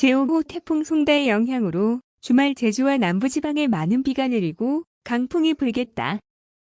제5호 태풍 송다의 영향으로 주말 제주와 남부지방에 많은 비가 내리고 강풍이 불겠다.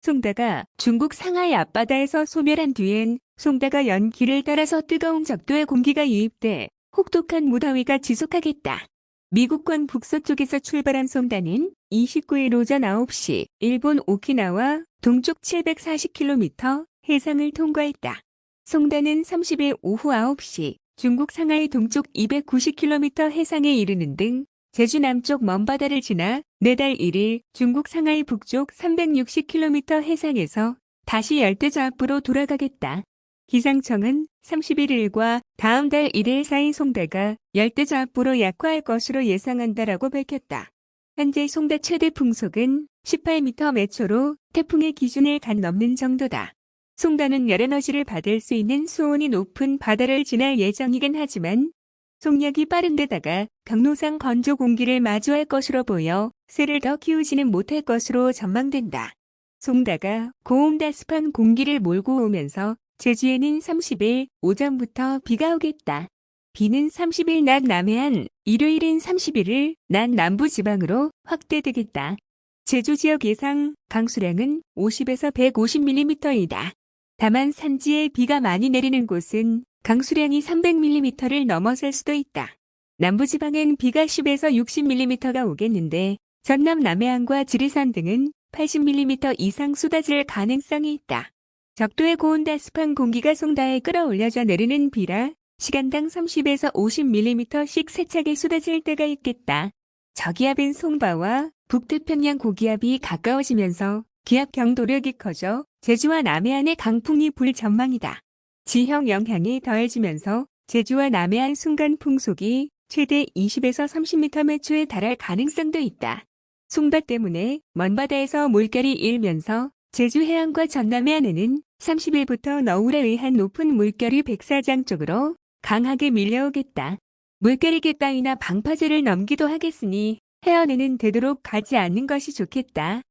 송다가 중국 상하이 앞바다에서 소멸한 뒤엔 송다가 연기를 따라서 뜨거운 적도의 공기가 유입돼 혹독한 무더위가 지속하겠다. 미국권 북서쪽에서 출발한 송다는 29일 오전 9시 일본 오키나와 동쪽 740km 해상을 통과했다. 송다는 30일 오후 9시 중국 상하이 동쪽 290km 해상에 이르는 등 제주 남쪽 먼바다를 지나 내달 1일 중국 상하이 북쪽 360km 해상에서 다시 열대저압부로 돌아가겠다. 기상청은 31일과 다음 달 1일 사이 송대가 열대저압부로 약화할 것으로 예상한다라고 밝혔다. 현재 송대 최대 풍속은 18m 매초로 태풍의 기준을 간 넘는 정도다. 송다는 열에너지를 받을 수 있는 수온이 높은 바다를 지날 예정이긴 하지만 속력이 빠른 데다가 경로상 건조 공기를 마주할 것으로 보여 새를 더 키우지는 못할 것으로 전망된다. 송다가 고온다습한 공기를 몰고 오면서 제주에는 30일 오전부터 비가 오겠다. 비는 30일 낮 남해안, 일요일인 31일 낮 남부지방으로 확대되겠다. 제주 지역 예상 강수량은 50에서 150mm이다. 다만 산지에 비가 많이 내리는 곳은 강수량이 300mm를 넘어설 수도 있다. 남부지방엔 비가 10에서 60mm가 오겠는데 전남 남해안과 지리산 등은 80mm 이상 쏟아질 가능성이 있다. 적도의 고온다습한 공기가 송다에 끌어올려져 내리는 비라 시간당 30에서 50mm씩 세차게 쏟아질 때가 있겠다. 저기압인 송바와 북태평양 고기압이 가까워지면서 기압 경도력이 커져 제주와 남해안의 강풍이 불 전망이다. 지형 영향이 더해지면서 제주와 남해안 순간 풍속이 최대 20에서 30m 매초에 달할 가능성도 있다. 송바 때문에 먼바다에서 물결이 일면서 제주 해안과 전남 해안에는 30일부터 너울에 의한 높은 물결이 백사장 쪽으로 강하게 밀려오겠다. 물결이 갯바위나 방파제를 넘기도 하겠으니 해안에는 되도록 가지 않는 것이 좋겠다.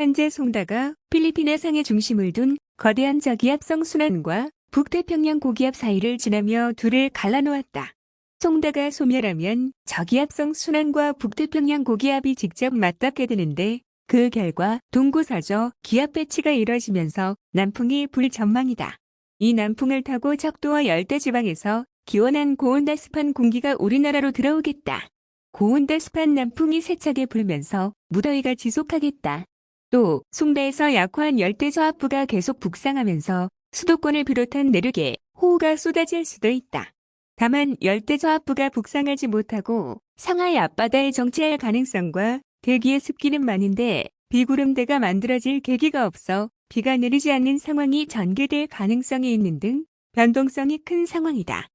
현재 송다가 필리핀 해상에 중심을 둔 거대한 저기압성 순환과 북태평양 고기압 사이를 지나며 둘을 갈라놓았다. 송다가 소멸하면 저기압성 순환과 북태평양 고기압이 직접 맞닿게 되는데 그 결과 동구서저 기압 배치가 이뤄지면서 남풍이 불 전망이다. 이 남풍을 타고 적도와 열대지방에서 기온한 고온다습한 공기가 우리나라로 들어오겠다. 고온다습한 남풍이 세차게 불면서 무더위가 지속하겠다. 또 송대에서 약화한 열대저압부가 계속 북상하면서 수도권을 비롯한 내륙에 호우가 쏟아질 수도 있다. 다만 열대저압부가 북상하지 못하고 상하이 앞바다에 정체할 가능성과 대기의 습기는 많은데 비구름대가 만들어질 계기가 없어 비가 내리지 않는 상황이 전개될 가능성이 있는 등 변동성이 큰 상황이다.